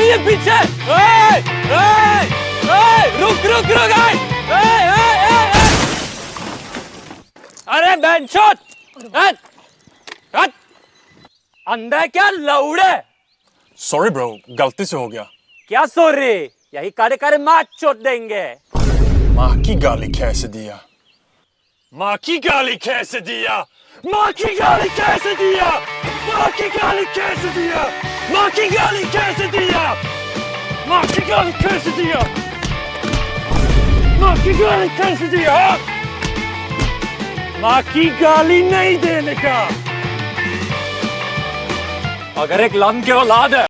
है पीछे। ए, ए, ए, रुक रुक रुक ए, ए, ए, ए, ए। अरे बेंचोत। अंधा क्या लौड़े सॉरी ब्रो गलती से हो गया। क्या सो रही यही कारे कारे मार चोट देंगे। माँ की गाली कैसे दिया? माँ की गाली कैसे दिया? माँ की गाली कैसे दिया? माँ की गाली कैसे दिया? माँ की गाली कैसे Çıkar karısı diyor. Makigali karısı diyor. Makigali neydi Nika? Agarek lan ke olade.